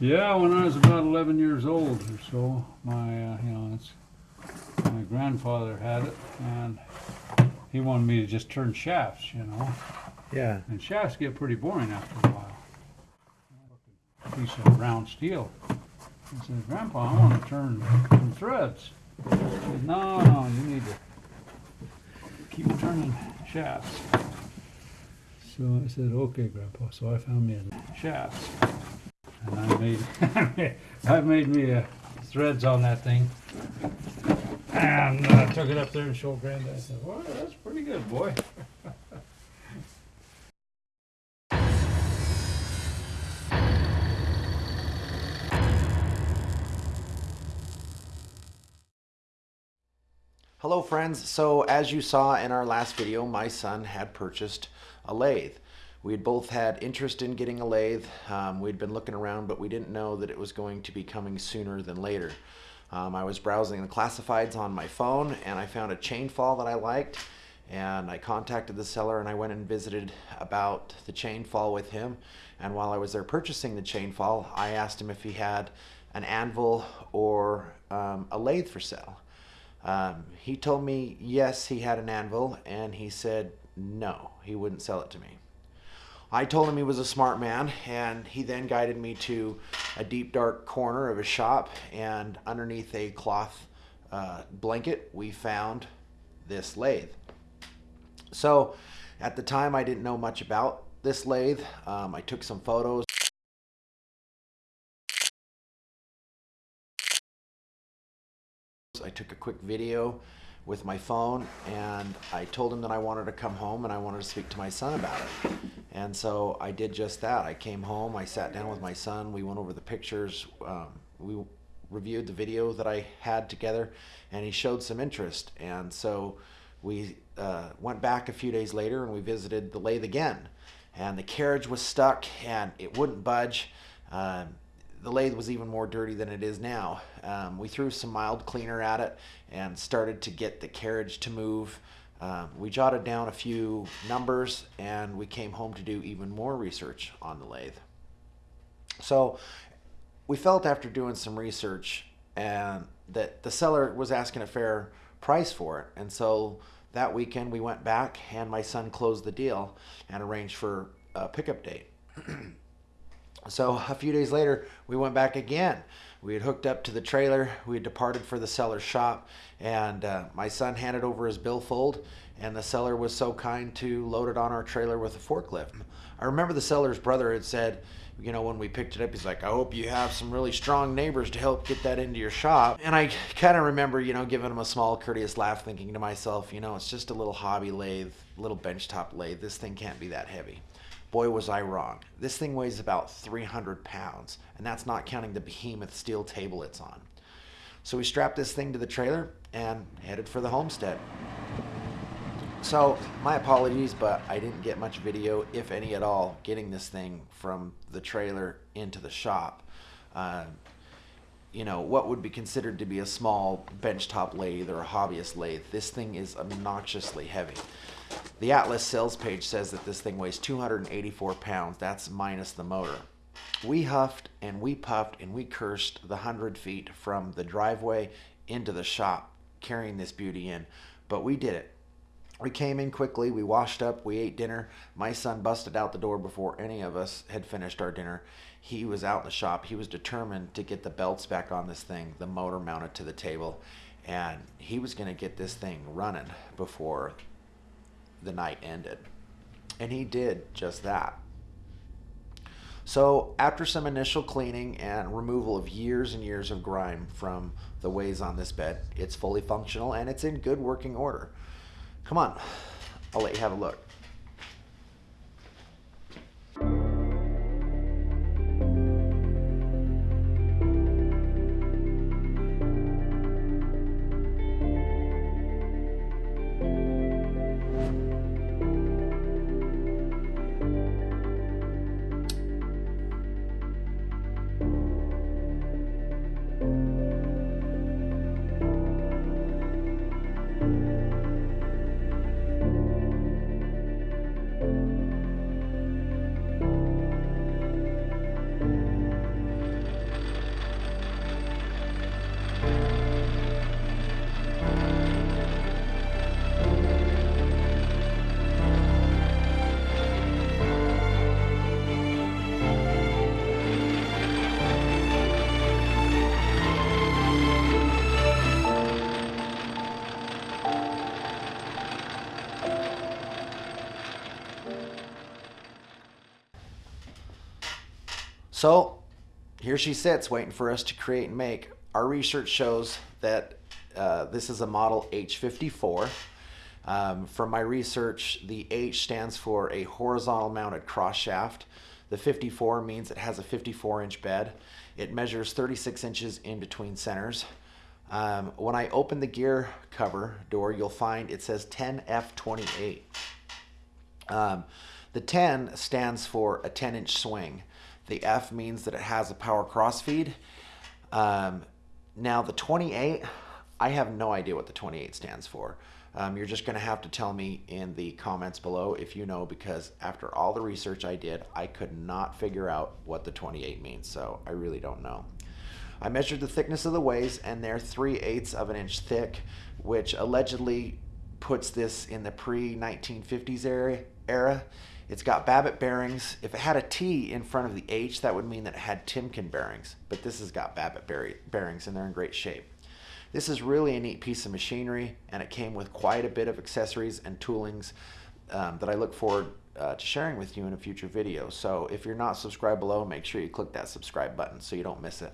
Yeah, when I was about 11 years old or so, my, uh, you know, it's, my grandfather had it, and he wanted me to just turn shafts, you know. Yeah. And shafts get pretty boring after a while. Piece of round steel. I said, Grandpa, I want to turn some threads. He said, No, no, you need to keep turning shafts. So I said, Okay, Grandpa. So I found me a shafts. And I made, I made me a threads on that thing. And uh, took it up there and showed Granddad. I said, Well, that's pretty good, boy. Hello friends, so as you saw in our last video, my son had purchased a lathe. We had both had interest in getting a lathe. Um, we'd been looking around, but we didn't know that it was going to be coming sooner than later. Um, I was browsing the classifieds on my phone and I found a chain fall that I liked and I contacted the seller and I went and visited about the chain fall with him. And while I was there purchasing the chain fall, I asked him if he had an anvil or um, a lathe for sale. Um, he told me yes, he had an anvil, and he said no, he wouldn't sell it to me. I told him he was a smart man, and he then guided me to a deep, dark corner of his shop, and underneath a cloth uh, blanket, we found this lathe. So, at the time, I didn't know much about this lathe. Um, I took some photos. I took a quick video with my phone and I told him that I wanted to come home and I wanted to speak to my son about it. And so I did just that. I came home, I sat down with my son, we went over the pictures, um, we reviewed the video that I had together, and he showed some interest. And so we uh, went back a few days later and we visited the lathe again. And the carriage was stuck and it wouldn't budge. Um, the lathe was even more dirty than it is now. Um, we threw some mild cleaner at it and started to get the carriage to move. Um, we jotted down a few numbers and we came home to do even more research on the lathe. So we felt after doing some research and that the seller was asking a fair price for it. And so that weekend we went back and my son closed the deal and arranged for a pickup date. So a few days later, we went back again. We had hooked up to the trailer. We had departed for the seller's shop, and uh, my son handed over his billfold, and the seller was so kind to load it on our trailer with a forklift. I remember the seller's brother had said, you know, when we picked it up, he's like, I hope you have some really strong neighbors to help get that into your shop. And I kind of remember, you know, giving him a small, courteous laugh, thinking to myself, you know, it's just a little hobby lathe, little benchtop lathe. This thing can't be that heavy. Boy, was I wrong. This thing weighs about 300 pounds, and that's not counting the behemoth steel table it's on. So we strapped this thing to the trailer and headed for the homestead. So, my apologies, but I didn't get much video, if any at all, getting this thing from the trailer into the shop. Uh, you know, what would be considered to be a small benchtop lathe or a hobbyist lathe. This thing is obnoxiously heavy. The Atlas sales page says that this thing weighs 284 pounds. That's minus the motor. We huffed and we puffed and we cursed the 100 feet from the driveway into the shop carrying this beauty in, but we did it. We came in quickly, we washed up, we ate dinner. My son busted out the door before any of us had finished our dinner. He was out in the shop. He was determined to get the belts back on this thing, the motor mounted to the table, and he was going to get this thing running before the night ended. And he did just that. So, after some initial cleaning and removal of years and years of grime from the ways on this bed, it's fully functional and it's in good working order. Come on, I'll let you have a look. So here she sits waiting for us to create and make. Our research shows that uh, this is a model H54. Um, from my research, the H stands for a horizontal mounted cross shaft. The 54 means it has a 54 inch bed. It measures 36 inches in between centers. Um, when I open the gear cover door, you'll find it says 10F28. Um, the 10 stands for a 10 inch swing. The F means that it has a power crossfeed. Um, now, the 28, I have no idea what the 28 stands for. Um, you're just going to have to tell me in the comments below if you know, because after all the research I did, I could not figure out what the 28 means. So I really don't know. I measured the thickness of the ways, and they're 3 eighths of an inch thick, which allegedly puts this in the pre 1950s era. era. It's got Babbitt bearings. If it had a T in front of the H, that would mean that it had Timken bearings, but this has got Babbitt bearings, and they're in great shape. This is really a neat piece of machinery, and it came with quite a bit of accessories and toolings um, that I look forward uh, to sharing with you in a future video. So if you're not subscribed below, make sure you click that subscribe button so you don't miss it.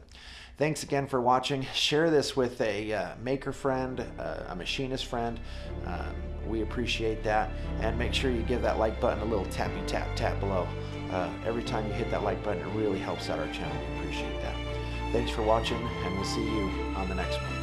Thanks again for watching. Share this with a uh, maker friend, uh, a machinist friend. Um, we appreciate that. And make sure you give that like button a little tappy tap tap below. Uh, every time you hit that like button, it really helps out our channel. We appreciate that. Thanks for watching, and we'll see you on the next one.